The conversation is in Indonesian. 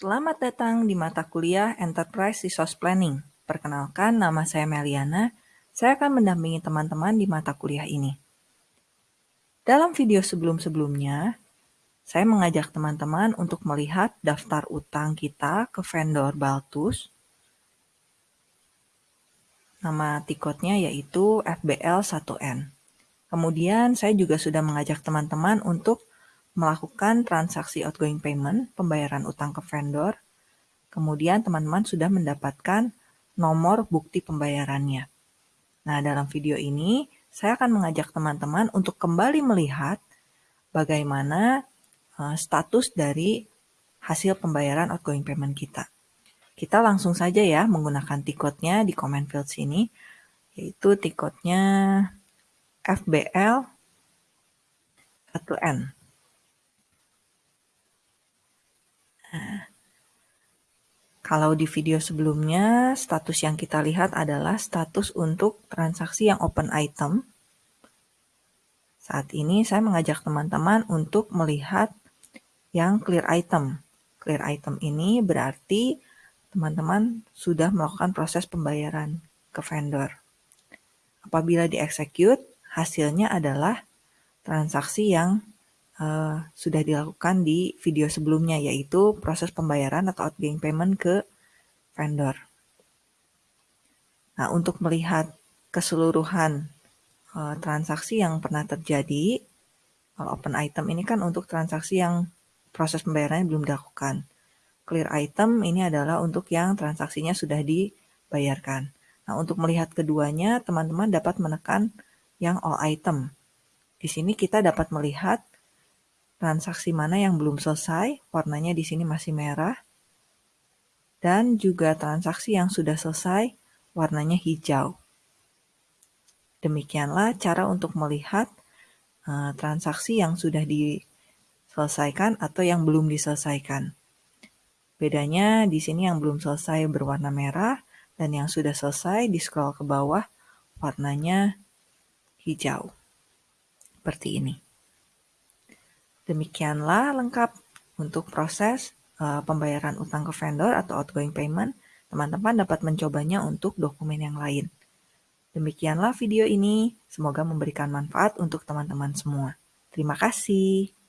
Selamat datang di mata kuliah Enterprise Resource Planning. Perkenalkan, nama saya Meliana. Saya akan mendampingi teman-teman di mata kuliah ini. Dalam video sebelum-sebelumnya, saya mengajak teman-teman untuk melihat daftar utang kita ke vendor Baltus. Nama tiketnya yaitu FBL1N. Kemudian saya juga sudah mengajak teman-teman untuk melakukan transaksi outgoing payment, pembayaran utang ke vendor, kemudian teman-teman sudah mendapatkan nomor bukti pembayarannya. Nah, dalam video ini saya akan mengajak teman-teman untuk kembali melihat bagaimana uh, status dari hasil pembayaran outgoing payment kita. Kita langsung saja ya menggunakan tiketnya di comment field sini, yaitu tiketnya FBL 1N. Kalau di video sebelumnya, status yang kita lihat adalah status untuk transaksi yang open item. Saat ini saya mengajak teman-teman untuk melihat yang clear item. Clear item ini berarti teman-teman sudah melakukan proses pembayaran ke vendor. Apabila di-execute, hasilnya adalah transaksi yang uh, sudah dilakukan di video sebelumnya, yaitu proses pembayaran atau outgoing payment ke vendor. Nah, untuk melihat keseluruhan uh, transaksi yang pernah terjadi, kalau open item ini kan untuk transaksi yang proses pembayarannya belum dilakukan. Clear item ini adalah untuk yang transaksinya sudah dibayarkan. Nah, untuk melihat keduanya, teman-teman dapat menekan yang all item. Di sini kita dapat melihat transaksi mana yang belum selesai, warnanya di sini masih merah, dan juga transaksi yang sudah selesai, warnanya hijau. Demikianlah cara untuk melihat uh, transaksi yang sudah diselesaikan atau yang belum diselesaikan. Bedanya di sini yang belum selesai berwarna merah dan yang sudah selesai di scroll ke bawah warnanya hijau. Seperti ini. Demikianlah lengkap untuk proses uh, pembayaran utang ke vendor atau outgoing payment. Teman-teman dapat mencobanya untuk dokumen yang lain. Demikianlah video ini, semoga memberikan manfaat untuk teman-teman semua. Terima kasih.